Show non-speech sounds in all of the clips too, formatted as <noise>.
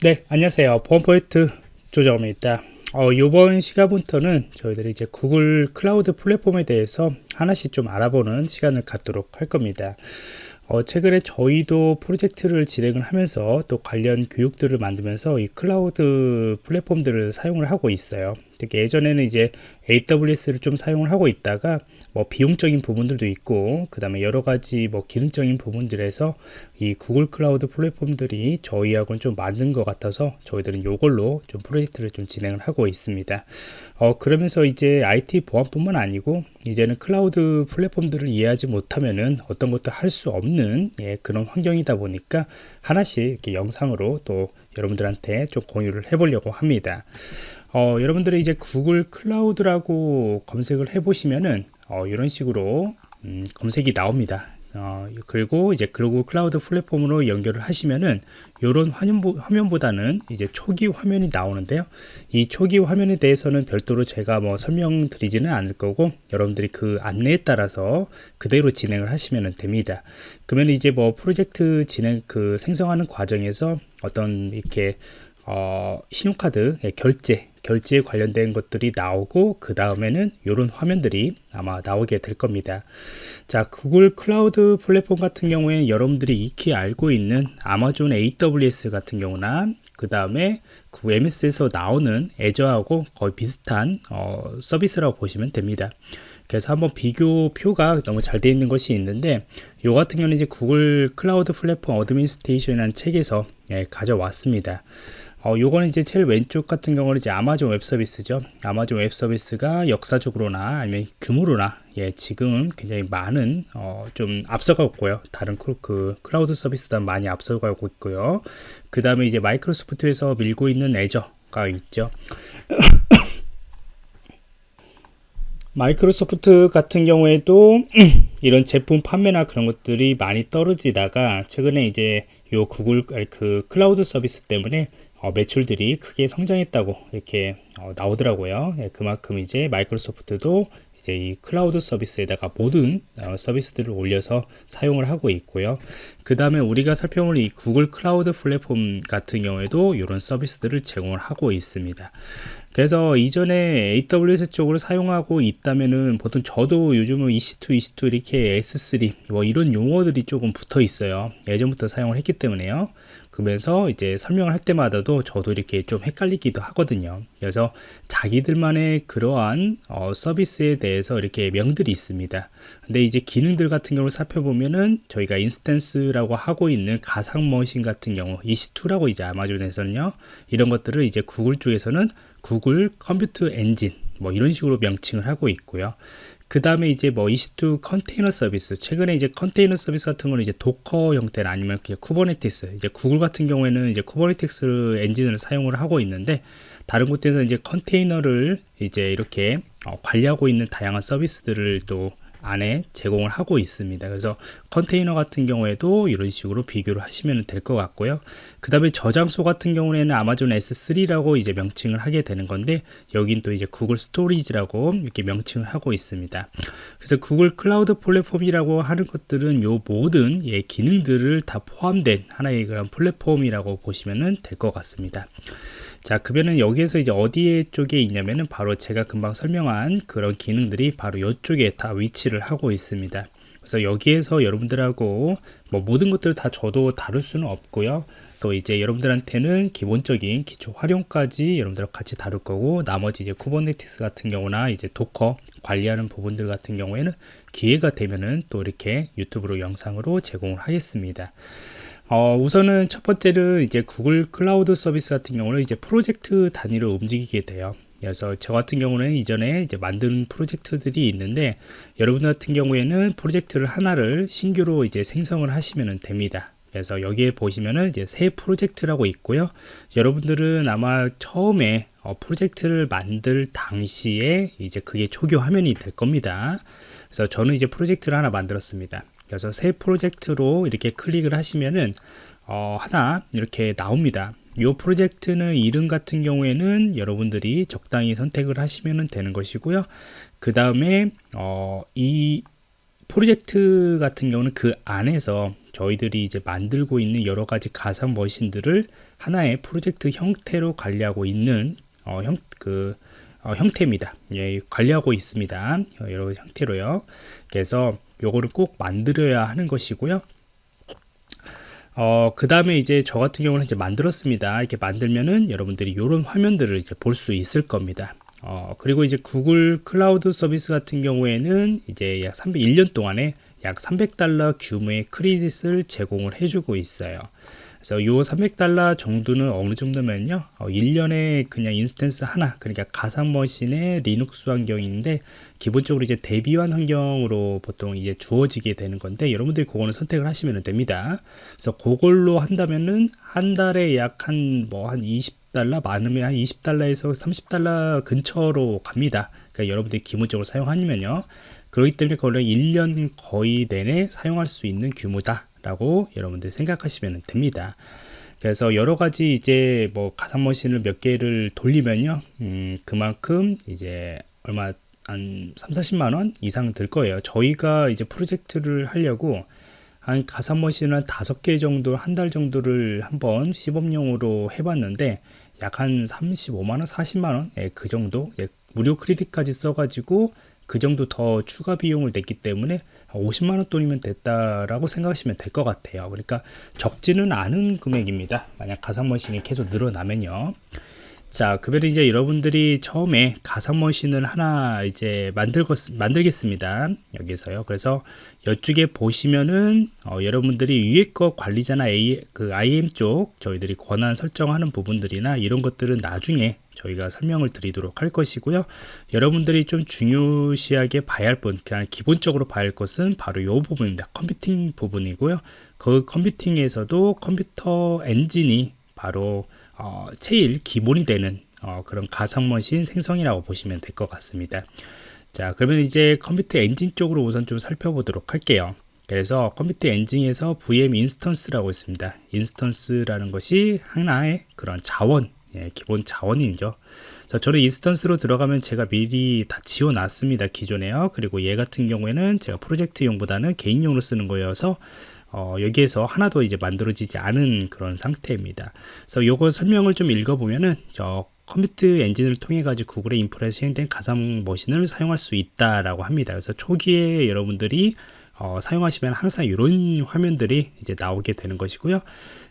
네 안녕하세요. 보안프로젝트 조정원입니다. 어, 이번 시간부터는 저희들이 이제 구글 클라우드 플랫폼에 대해서 하나씩 좀 알아보는 시간을 갖도록 할 겁니다. 어, 최근에 저희도 프로젝트를 진행을 하면서 또 관련 교육들을 만들면서 이 클라우드 플랫폼들을 사용을 하고 있어요. 특히 예전에는 이제 AWS를 좀 사용을 하고 있다가 뭐 비용적인 부분들도 있고 그 다음에 여러 가지 뭐 기능적인 부분들에서 이 구글 클라우드 플랫폼들이 저희하고는 좀 맞는 것 같아서 저희들은 이걸로 좀 프로젝트를 좀 진행을 하고 있습니다. 어 그러면서 이제 IT 보안뿐만 아니고 이제는 클라우드 플랫폼들을 이해하지 못하면은 어떤 것도 할 수 없는 예, 그런 환경이다 보니까 하나씩 이렇게 영상으로 또 여러분들한테 좀 공유를 해보려고 합니다. 어, 여러분들이 이제 구글 클라우드라고 검색을 해 보시면은 어, 이런 식으로 음, 검색이 나옵니다. 어, 그리고 이제 글로벌 클라우드 플랫폼으로 연결을 하시면은 이런 화면, 보 다는 이제 초기 화면이 나오는데요. 이 초기 화면에 대해서는 별도로 제가 뭐 설명드리지는 않을 거고 여러분들이 그 안내에 따라서 그대로 진행을 하시면 됩니다. 그러면 이제 뭐 프로젝트 진행 그 생성하는 과정에서 어떤 이렇게 어, 신용카드 예, 결제 결제에 관련된 것들이 나오고 그 다음에는 이런 화면들이 아마 나오게 될 겁니다. 자 구글 클라우드 플랫폼 같은 경우에 여러분들이 익히 알고 있는 아마존 AWS 같은 경우나 그 다음에 그 MS에서 나오는 애저하고 거의 비슷한 어, 서비스라고 보시면 됩니다. 그래서 한번 비교표가 너무 잘 되어 있는 것이 있는데 이 같은 경우는 이제 구글 클라우드 플랫폼 Administration이라는 책에서 예, 가져왔습니다 어, 요거는 이제 제일 왼쪽 같은 경우는 이제 아마존 웹 서비스죠. 아마존 웹 서비스가 역사적으로나 아니면 규모로나 예, 지금 굉장히 많은 어, 좀 앞서가고 있고요. 다른 그, 그 클라우드 서비스보다 많이 앞서가고 있고요. 그 다음에 이제 마이크로소프트에서 밀고 있는 애저가 있죠. <coughs> 마이크로소프트 같은 경우에도 <coughs> 이런 제품 판매나 그런 것들이 많이 떨어지다가 최근에 이제 요 구글 그 클라우드 서비스 때문에 어, 매출들이 크게 성장했다고 이렇게 어, 나오더라고요. 예, 그만큼 이제 마이크로소프트도 이제 이 클라우드 서비스에다가 모든 어, 서비스들을 올려서 사용을 하고 있고요. 그 다음에 우리가 살펴볼 이 구글 클라우드 플랫폼 같은 경우에도 이런 서비스들을 제공을 하고 있습니다. 그래서 이전에 AWS 쪽으로 사용하고 있다면은 보통 저도 요즘은 EC2, EC2 이렇게 S3 뭐 이런 용어들이 조금 붙어 있어요. 예전부터 사용을 했기 때문에요. 그러면서 이제 설명을 할 때마다도 저도 이렇게 좀 헷갈리기도 하거든요. 그래서 자기들만의 그러한 어, 서비스에 대해서 이렇게 명들이 있습니다. 근데 이제 기능들 같은 경우를 살펴보면은 저희가 instance라고 하고 있는 가상 머신 같은 경우 EC2라고 이제 아마존에서는요. 이런 것들을 이제 구글 쪽에서는 구글 컴퓨터 엔진 뭐 이런 식으로 명칭을 하고 있고요. 그 다음에 이제 뭐 EC2 컨테이너 서비스 최근에 이제 컨테이너 서비스 같은 거는 이제 도커 형태나 아니면 그냥 쿠버네티스 이제 구글 같은 경우에는 이제 쿠버네티스 엔진을 사용을 하고 있는데 다른 곳에서 이제 컨테이너를 이제 이렇게 어, 관리하고 있는 다양한 서비스들을 또 안에 제공을 하고 있습니다. 그래서 컨테이너 같은 경우에도 이런 식으로 비교를 하시면 될 것 같고요. 그 다음에 저장소 같은 경우에는 아마존 S3라고 이제 명칭을 하게 되는 건데 여긴 또 이제 구글 스토리지라고 이렇게 명칭을 하고 있습니다. 그래서 구글 클라우드 플랫폼이라고 하는 것들은 요 모든 예, 기능들을 다 포함된 하나의 그런 플랫폼이라고 보시면 될 것 같습니다 자 그러면은 여기에서 이제 어디에 쪽에 있냐면은 바로 제가 금방 설명한 그런 기능들이 바로 이쪽에 다 위치를 하고 있습니다. 그래서 여기에서 여러분들하고 뭐 모든 것들을 다 저도 다룰 수는 없고요. 또 이제 여러분들한테는 기본적인 기초 활용까지 여러분들과 같이 다룰 거고 나머지 이제 쿠버네티스 같은 경우나 이제 도커 관리하는 부분들 같은 경우에는 기회가 되면은 또 이렇게 유튜브로 영상으로 제공을 하겠습니다 어, 우선은 첫 번째는 이제 구글 클라우드 서비스 같은 경우는 이제 프로젝트 단위로 움직이게 돼요. 그래서 저 같은 경우는 이전에 이제 만든 프로젝트들이 있는데 여러분 같은 경우에는 프로젝트를 하나를 신규로 이제 생성을 하시면 됩니다. 그래서 여기에 보시면은 이제 새 프로젝트라고 있고요. 여러분들은 아마 처음에 어, 프로젝트를 만들 당시에 이제 그게 초기 화면이 될 겁니다. 그래서 저는 이제 프로젝트를 하나 만들었습니다. 그래서 새 프로젝트로 이렇게 클릭을 하시면은 어, 하나 이렇게 나옵니다. 이 프로젝트는 이름 같은 경우에는 여러분들이 적당히 선택을 하시면 되는 것이고요. 그 다음에 어, 이 프로젝트 같은 경우는 그 안에서 저희들이 이제 만들고 있는 여러 가지 가상 머신들을 하나의 프로젝트 형태로 관리하고 있는 어, 형, 그, 어, 형태입니다. 예, 관리하고 있습니다. 여러 형태로요. 그래서 요거를 꼭 만들어야 하는 것이고요. 어, 그 다음에 이제 저 같은 경우는 이제 만들었습니다. 이렇게 만들면은 여러분들이 이런 화면들을 이제 볼 수 있을 겁니다. 어, 그리고 이제 구글 클라우드 서비스 같은 경우에는 이제 약 301년 동안에 약 300달러 규모의 credit을 제공을 해주고 있어요. 그래서 요 300달러 정도는 어느 정도면요. 어, 1년에 그냥 instance 하나 그러니까 가상 머신의 리눅스 환경인데 기본적으로 이제 대비환 환경으로 보통 이제 주어지게 되는 건데 여러분들이 그거는 선택을 하시면 됩니다. 그래서 그걸로 한다면은 한 달에 약 한 뭐 한 20달러 많으면 한 20달러에서 30달러 근처로 갑니다. 그러니까 여러분들이 기본적으로 사용하면요. 그렇기 때문에 그걸 1년 거의 내내 사용할 수 있는 규모다 라고 여러분들 생각하시면 됩니다. 그래서 여러 가지 이제 뭐 가상 머신을 몇 개를 돌리면요 음, 그만큼 이제 얼마 한 3, 40만 원 이상 들 거예요. 저희가 이제 프로젝트를 하려고 한 가상 머신을 한 다섯 개 정도 한 달 정도를 한번 시범용으로 해봤는데 약 한 35만원 40만원? 예, 그 정도? 예, 무료 크레딧까지 써가지고 그 정도 더 추가 비용을 냈기 때문에 50만원 돈이면 됐다라고 생각하시면 될 것 같아요. 그러니까 적지는 않은 금액입니다. 만약 가상머신이 계속 늘어나면요. 자 그러면 이제 여러분들이 처음에 가상 머신을 하나 이제 만들 만들겠습니다. 여기서요. 그래서 이쪽에 보시면은 어, 여러분들이 위에 거 관리자나 A, 그 IM 쪽 저희들이 권한 설정하는 부분들이나 이런 것들은 나중에 저희가 설명을 드리도록 할 것이고요. 여러분들이 좀 중요시하게 봐야 할 분, 그냥 기본적으로 봐야 할 것은 바로 이 부분입니다. 컴퓨팅 부분이고요. 그 컴퓨팅에서도 컴퓨터 엔진이 바로 어, 제일 기본이 되는 어, 그런 가상머신 생성이라고 보시면 될 것 같습니다. 자 그러면 이제 컴퓨터 엔진 쪽으로 우선 좀 살펴보도록 할게요. 그래서 컴퓨터 엔진에서 VM 인스턴스라고 있습니다. instance라는 것이 하나의 그런 자원 예, 기본 자원이죠. 자, 저는 instance로 들어가면 제가 미리 다 지워놨습니다 기존에요. 그리고 얘 같은 경우에는 제가 프로젝트용보다는 개인용으로 쓰는 거여서 어, 여기에서 하나도 이제 만들어지지 않은 그런 상태입니다. 그래서 요거 설명을 좀 읽어보면은 저 컴퓨터 엔진을 통해 가지고 구글의 인프라에 수행된 가상 머신을 사용할 수 있다라고 합니다. 그래서 초기에 여러분들이 어, 사용하시면 항상 이런 화면들이 이제 나오게 되는 것이고요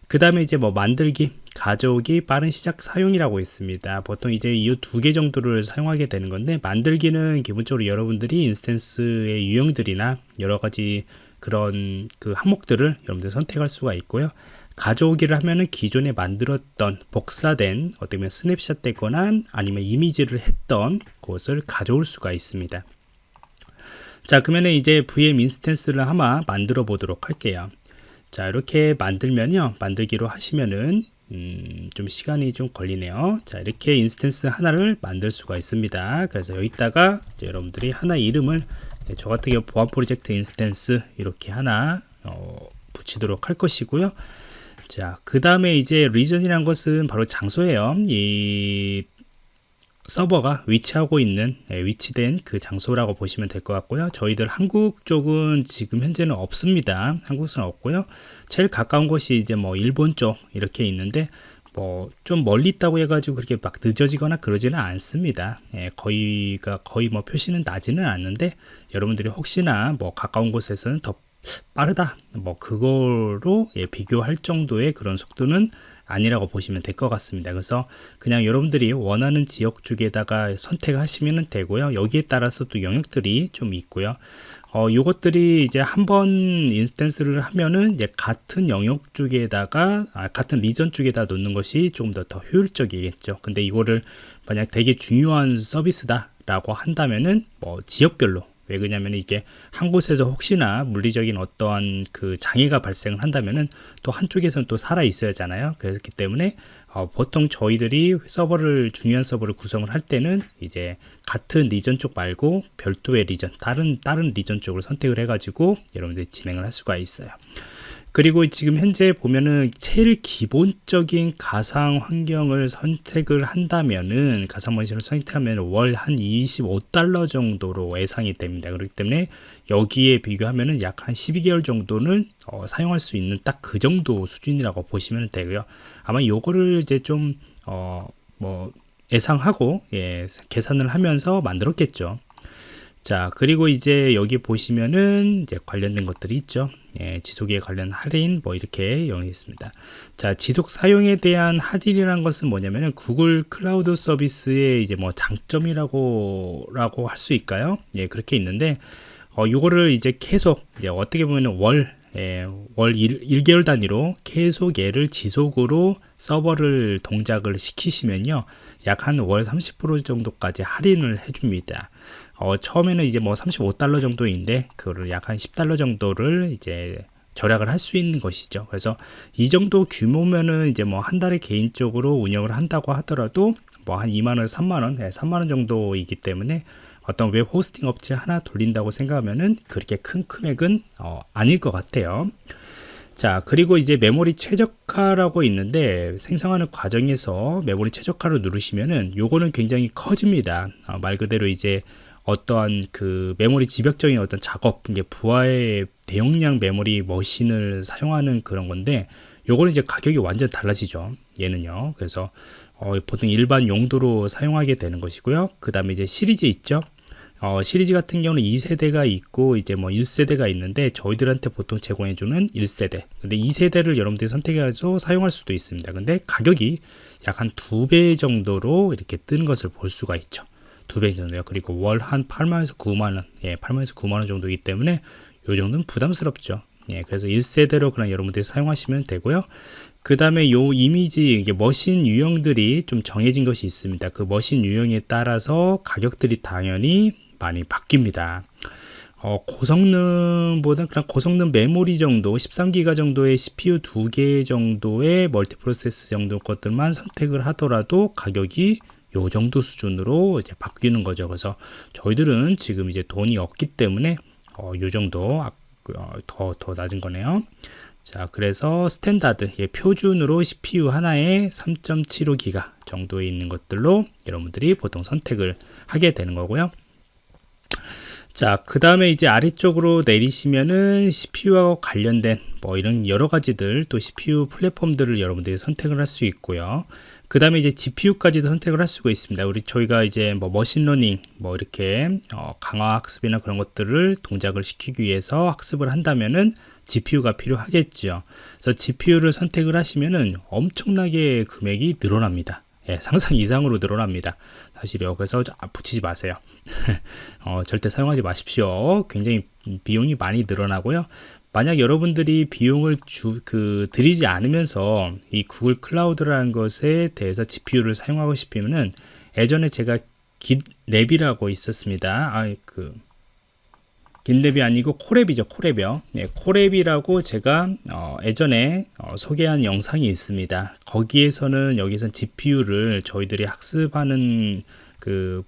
그 다음에 이제 뭐 만들기 가져오기 빠른 시작 사용이라고 있습니다. 보통 이제 이 두 개 정도를 사용하게 되는 건데 만들기는 기본적으로 여러분들이 인스턴스의 유형들이나 여러 가지 그런 그 항목들을 여러분들 선택할 수가 있고요. 가져오기를 하면은 기존에 만들었던 복사된 어떻게 스냅샷 되거나 아니면 이미지를 했던 곳을 가져올 수가 있습니다. 자 그러면 이제 VM 인스턴스를 아마 만들어 보도록 할게요 자 이렇게 만들면요. 만들기로 하시면은 음, 좀 시간이 좀 걸리네요. 자 이렇게 instance 하나를 만들 수가 있습니다. 그래서 여기다가 여러분들이 하나 이름을 네, 저 같은 경우 보안 프로젝트 instance 이렇게 하나 어, 붙이도록 할 것이고요. 자 그 다음에 이제 region이란 것은 바로 장소예요. 이 서버가 위치하고 있는 예, 위치된 그 장소라고 보시면 될 것 같고요. 저희들 한국 쪽은 지금 현재는 없습니다. 한국은 없고요. 제일 가까운 곳이 이제 뭐 일본 쪽 이렇게 있는데 뭐 좀 멀리 있다고 해가지고 그렇게 막 늦어지거나 그러지는 않습니다. 예, 거의가 거의 뭐 표시는 나지는 않는데 여러분들이 혹시나 뭐 가까운 곳에서는 더 빠르다. 뭐 그거로 예, 비교할 정도의 그런 속도는 아니라고 보시면 될 것 같습니다. 그래서 그냥 여러분들이 원하는 지역 쪽에다가 선택하시면 되고요. 여기에 따라서 또 영역들이 좀 있고요. 어, 요것들이 이제 한 번 인스턴스를 하면은 이제 같은 영역 쪽에다가 아, 같은 리전 쪽에다 놓는 것이 조금 더, 더 효율적이겠죠. 근데 이거를 만약 되게 중요한 서비스다 라고 한다면은 뭐 지역별로 왜 그러냐면 이게 한 곳에서 혹시나 물리적인 어떠한 그 장애가 발생을 한다면은 또 한쪽에서는 또 살아 있어야 하잖아요. 그렇기 때문에 어, 보통 저희들이 서버를 중요한 서버를 구성을 할 때는 이제 같은 리전 쪽 말고 별도의 리전 다른 다른 리전 쪽을 선택을 해 가지고 여러분들이 진행을 할 수가 있어요 그리고 지금 현재 보면은 제일 기본적인 가상 환경을 선택을 한다면은 가상 머신을 선택하면 월 한 25달러 정도로 예상이 됩니다. 그렇기 때문에 여기에 비교하면은 약 한 12개월 정도는 어, 사용할 수 있는 딱 그 정도 수준이라고 보시면 되고요. 아마 요거를 이제 좀 어, 뭐 예상하고 예, 계산을 하면서 만들었겠죠. 자 그리고 이제 여기 보시면은 이제 관련된 것들이 있죠 예, 지속에 관련 할인 뭐 이렇게 영이 있습니다. 자 지속 사용에 대한 할인이라는 것은 뭐냐면은 구글 클라우드 서비스의 이제 뭐 장점이라고 라고 할 수 있까요? 예 그렇게 있는데 어 요거를 이제 계속 이제 어떻게 보면은 월 예, 월 1, 1개월 단위로 계속 얘를 지속으로 서버를 동작을 시키시면요. 약 한 월 30% 정도까지 할인을 해줍니다 어, 처음에는 이제 뭐 35달러 정도인데 그거를 약 한 10달러 정도를 이제 절약을 할 수 있는 것이죠. 그래서 이 정도 규모면은 이제 뭐 한 달에 개인적으로 운영을 한다고 하더라도 뭐 한 2만원, 3만원, 네, 3만원 정도이기 때문에 어떤 web hosting 업체 하나 돌린다고 생각하면은 그렇게 큰 금액은 어, 아닐 것 같아요. 자 그리고 이제 메모리 최적화라고 있는데 생성하는 과정에서 메모리 최적화를 누르시면은 요거는 굉장히 커집니다 어, 말 그대로 이제 어떠한 그 메모리 집약적인 어떤 작업, 이게 부하의 대용량 메모리 machine을 사용하는 그런 건데, 요거는 이제 가격이 완전 달라지죠. 얘는요. 그래서 어, 보통 일반 용도로 사용하게 되는 것이고요. 그 다음에 이제 시리즈 있죠. 어, 시리즈 같은 경우는 2세대가 있고 이제 뭐 1세대가 있는데 저희들한테 보통 제공해주는 1세대 근데 2세대를 여러분들이 선택해서 사용할 수도 있습니다 근데 가격이 약 한 두 배 정도로 이렇게 뜬 것을 볼 수가 있죠 두 배 정도요. 그리고 월 한 8만에서 9만원, 예, 8만에서 9만원 정도이기 때문에 요 정도는 부담스럽죠. 예, 그래서 1세대로 그냥 여러분들이 사용하시면 되고요. 그 다음에 요 이미지, 이게 머신 유형들이 좀 정해진 것이 있습니다. 그 머신 유형에 따라서 가격들이 당연히 많이 바뀝니다. 어, 고성능보다 그냥 고성능 메모리 정도 13기가 정도의 CPU 두 개 정도의 멀티프로세스 정도 것들만 선택을 하더라도 가격이 요 정도 수준으로 이제 바뀌는 거죠. 그래서 저희들은 지금 이제 돈이 없기 때문에 어, 요 정도 더더 어, 더 낮은 거네요. 자, 그래서 standard 예, 표준으로 CPU 하나에 3.75기가 정도에 있는 것들로 여러분들이 보통 선택을 하게 되는 거고요. 자, 그 다음에 이제 아래쪽으로 내리시면은 CPU와 관련된 뭐 이런 여러 가지들 또 CPU 플랫폼들을 여러분들이 선택을 할 수 있고요. 그 다음에 이제 GPU까지도 선택을 할 수가 있습니다. 우리 저희가 이제 뭐 machine learning 뭐 이렇게 어 강화 학습이나 그런 것들을 동작을 시키기 위해서 학습을 한다면은 GPU가 필요하겠죠. 그래서 GPU를 선택을 하시면은 엄청나게 금액이 늘어납니다. 예, 상상 이상으로 늘어납니다. 사실요. 그래서 아, 붙이지 마세요. <laughs> 어, 절대 사용하지 마십시오. 굉장히 비용이 많이 늘어나고요. 만약 여러분들이 비용을 주, 그, 들이지 않으면서 이 구글 클라우드라는 것에 대해서 GPU를 사용하고 싶으면은 예전에 제가 깃랩이라고 있었습니다. 아, 그, GitLab이 아니고 Colab이죠. Colab이요. 네, Colab이라고 제가 어, 예전에 어, 소개한 영상이 있습니다. 거기에서는 여기선 GPU를 저희들이 학습하는 그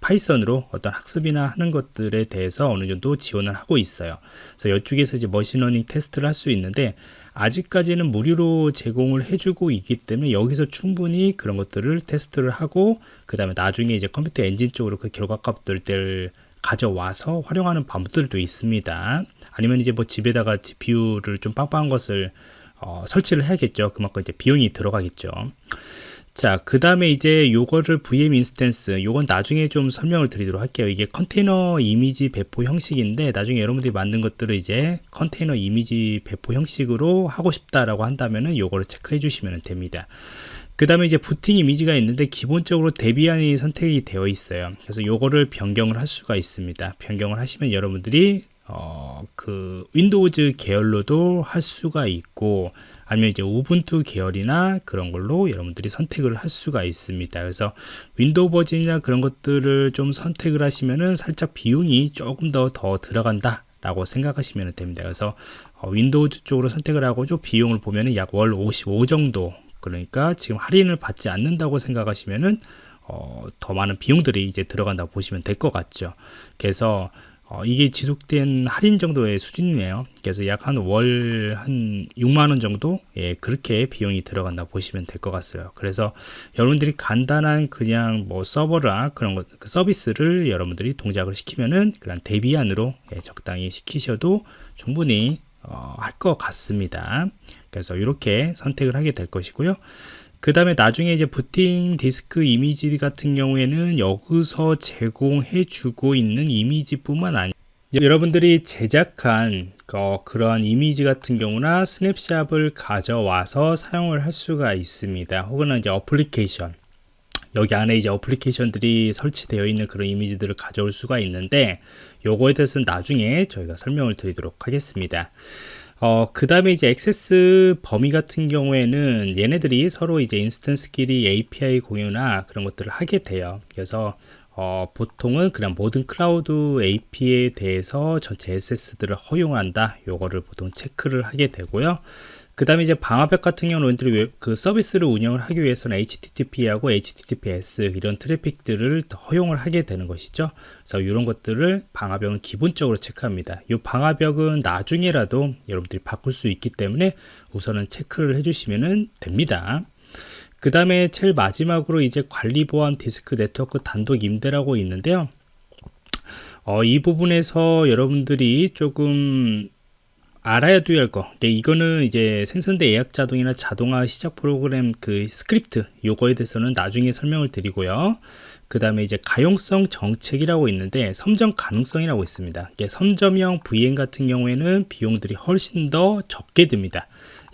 파이썬으로 어떤 학습이나 하는 것들에 대해서 어느 정도 지원을 하고 있어요. 그래서 이쪽에서 이제 machine learning 테스트를 할 수 있는데 아직까지는 무료로 제공을 해주고 있기 때문에 여기서 충분히 그런 것들을 테스트를 하고 그 다음에 나중에 이제 Compute Engine 쪽으로 그 결과 값들을 가져와서 활용하는 방법들도 있습니다. 아니면 이제 뭐 집에다가 GPU를 좀 빵빵한 것을 어, 설치를 해야겠죠. 그만큼 이제 비용이 들어가겠죠. 자, 그 다음에 이제 요거를 VM instance, 요건 나중에 좀 설명을 드리도록 할게요. 이게 컨테이너 이미지 배포 형식인데, 나중에 여러분들이 만든 것들을 이제 컨테이너 이미지 배포 형식으로 하고 싶다라고 한다면은 요거를 체크해 주시면 됩니다. 그 다음에 이제 부팅 이미지가 있는데 기본적으로 Debian이 선택이 되어 있어요 그래서 요거를 변경을 할 수가 있습니다 변경을 하시면 여러분들이 어, 그 Windows 계열로도 할 수가 있고 아니면 이제 Ubuntu 계열이나 그런 걸로 여러분들이 선택을 할 수가 있습니다. 그래서 윈도우 버전이나 그런 것들을 좀 선택을 하시면은 살짝 비용이 조금 더 더 들어간다 라고 생각하시면 됩니다. 그래서 어, 윈도우 쪽으로 선택을 하고 좀 비용을 보면은 약 월 55 정도. 그러니까 지금 할인을 받지 않는다고 생각하시면은 어, 더 많은 비용들이 이제 들어간다고 보시면 될 것 같죠. 그래서 어, 이게 지속된 할인 정도의 수준이네요. 그래서 약 한월한 6만 원 정도 예, 그렇게 비용이 들어간다 보시면 될 것 같아요. 그래서 여러분들이 간단한 그냥 뭐 서버나 그런 것 그 서비스를 여러분들이 동작을 시키면은 그런 대비안으로 예, 적당히 시키셔도 충분히 어, 할 것 같습니다. 그래서 이렇게 선택을 하게 될 것이고요. 그 다음에 나중에 이제 부팅 디스크 이미지 같은 경우에는 여기서 제공해 주고 있는 이미지뿐만 아니라 여러분들이 제작한 어, 그런 이미지 같은 경우나 스냅샵을 가져와서 사용을 할 수가 있습니다. 혹은 이제 어플리케이션 여기 안에 이제 어플리케이션들이 설치되어 있는 그런 이미지들을 가져올 수가 있는데 요거에 대해서는 나중에 저희가 설명을 드리도록 하겠습니다. 어, 그 다음에 이제 액세스 범위 같은 경우에는 얘네들이 서로 이제 instance끼리 API 공유나 그런 것들을 하게 돼요. 그래서 어, 보통은 그냥 모든 클라우드 API에 대해서 전체 액세스들을 허용한다. 요거를 보통 체크를 하게 되고요. 그 다음에 이제 방화벽 같은 경우는 그 서비스를 운영을 하기 위해서는 HTTP하고 HTTPS 이런 트래픽들을 허용을 하게 되는 것이죠. 그래서 이런 것들을 방화벽은 기본적으로 체크합니다. 이 방화벽은 나중에라도 여러분들이 바꿀 수 있기 때문에 우선은 체크를 해주시면 됩니다. 그 다음에 제일 마지막으로 이제 관리 보안 디스크 네트워크 단독 임대라고 있는데요. 어, 이 부분에서 여러분들이 조금 알아야 될 거. 이거는 이제 생성 때 예약 자동이나 자동화 시작 프로그램 그 스크립트 요거에 대해서는 나중에 설명을 드리고요. 그 다음에 이제 가용성 정책이라고 있는데 선점 가능성이라고 있습니다. 선점형 VM 같은 경우에는 비용들이 훨씬 더 적게 듭니다.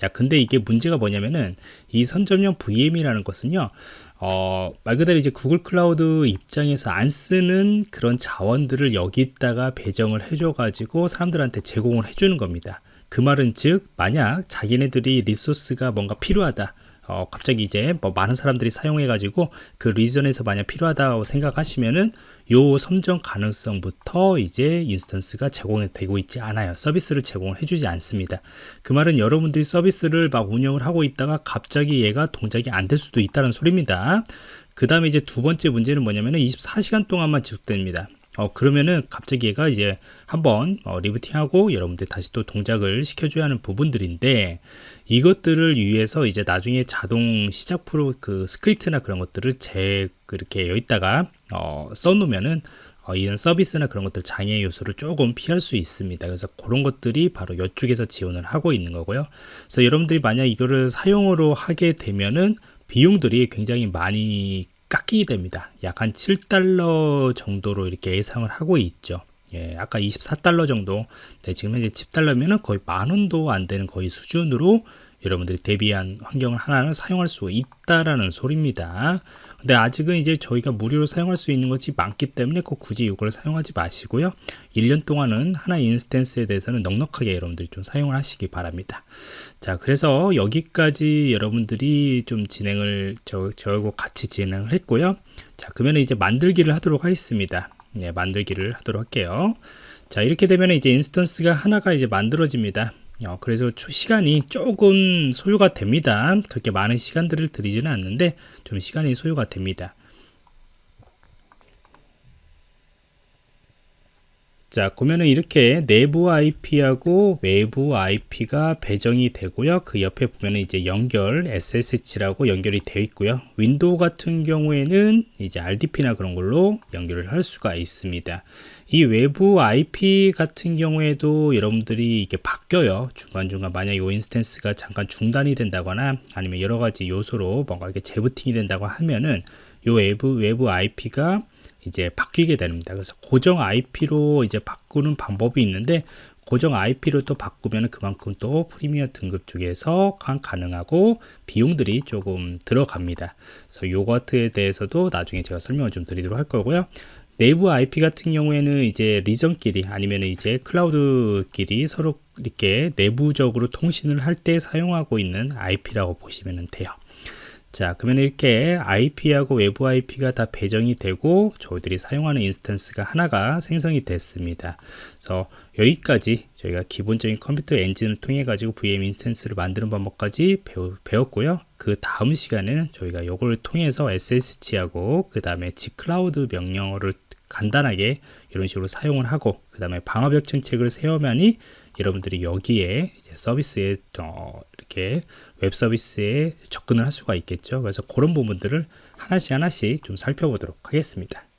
야, 근데 이게 문제가 뭐냐면은 이 선점형 VM이라는 것은요. 어, 말 그대로 이제 구글 클라우드 입장에서 안 쓰는 그런 자원들을 여기다가 배정을 해줘 가지고 사람들한테 제공을 해주는 겁니다. 그 말은 즉 만약 자기네들이 resource가 뭔가 필요하다 어, 갑자기 이제 뭐 많은 사람들이 사용해 가지고 그 region에서 만약 필요하다고 생각하시면은 요 섬정 가능성부터 이제 instance가 제공되고 있지 않아요. 서비스를 제공을 해주지 않습니다. 그 말은 여러분들이 서비스를 막 운영을 하고 있다가 갑자기 얘가 동작이 안 될 수도 있다는 소리입니다. 그 다음에 이제 두 번째 문제는 뭐냐면은 24시간 동안만 지속됩니다. 어, 그러면은 갑자기 얘가 이제 한번 어, rebooting하고 여러분들 다시 또 동작을 시켜줘야 하는 부분들인데 이것들을 위해서 이제 나중에 자동 시작 프로 그 script나 그런 것들을 제 그렇게 여기다가 어, 써놓으면은 어, 이런 서비스나 그런 것들 장애 요소를 조금 피할 수 있습니다. 그래서 그런 것들이 바로 이쪽에서 지원을 하고 있는 거고요. 그래서 여러분들이 만약 이거를 사용으로 하게 되면은 비용들이 굉장히 많이 깎이게 됩니다. 약 한 7달러 정도로 이렇게 예상을 하고 있죠. 예, 아까 24달러 정도. 네, 지금 현재 10달러면은 거의 만 원도 안 되는 거의 수준으로 여러분들이 대비한 환경을 하나를 사용할 수 있다라는 소리입니다. 근데 아직은 이제 저희가 무료로 사용할 수 있는 것이 많기 때문에 꼭 굳이 이걸 사용하지 마시고요. 1년 동안은 하나 instance에 대해서는 넉넉하게 여러분들이 좀 사용을 하시기 바랍니다. 자, 그래서 여기까지 여러분들이 좀 진행을 저, 저하고 같이 진행을 했고요. 자, 그러면 이제 만들기를 하도록 하겠습니다. 네, 만들기를 하도록 할게요. 자, 이렇게 되면 이제 instance가 하나가 이제 만들어집니다. 어, 그래서 시간이 조금 소요가 됩니다. 그렇게 많은 시간들을 들이지는 않는데 좀 시간이 소요가 됩니다. 자, 보면은 이렇게 내부 IP하고 외부 IP가 배정이 되고요. 그 옆에 보면은 이제 연결 SSH라고 연결이 되어 있고요. Windows 같은 경우에는 이제 RDP나 그런 걸로 연결을 할 수가 있습니다. 이 외부 IP 같은 경우에도 여러분들이 이게 바뀌어요. 중간중간 만약 이 instance가 잠깐 중단이 된다거나 아니면 여러 가지 요소로 뭔가 이렇게 재부팅이 된다고 하면은 요 외부 외부 IP가 이제 바뀌게 됩니다. 그래서 고정 IP로 이제 바꾸는 방법이 있는데 고정 IP로 또 바꾸면 그만큼 또 프리미어 등급 쪽에서 가능하고 비용들이 조금 들어갑니다. 그래서 요거트에 대해서도 나중에 제가 설명을 좀 드리도록 할 거고요. 내부 IP 같은 경우에는 이제 리전끼리 아니면 이제 클라우드끼리 서로 이렇게 내부적으로 통신을 할 때 사용하고 있는 IP라고 보시면 돼요. 자 그러면 이렇게 IP하고 외부 IP가 다 배정이 되고 저희들이 사용하는 instance가 하나가 생성이 됐습니다. 그래서 여기까지 저희가 기본적인 Compute Engine을 통해 가지고 VM 인스턴스를 만드는 방법까지 배웠고요 그 다음 시간에는 저희가 이걸 통해서 SSH하고 그 다음에 gcloud 명령어를 간단하게 이런 식으로 사용을 하고 그 다음에 방화벽 정책을 세우면 이 여러분들이 여기에 서비스에 어, 이렇게 웹 서비스에 접근을 할 수가 있겠죠. 그래서 그런 부분들을 하나씩 하나씩 좀 살펴보도록 하겠습니다.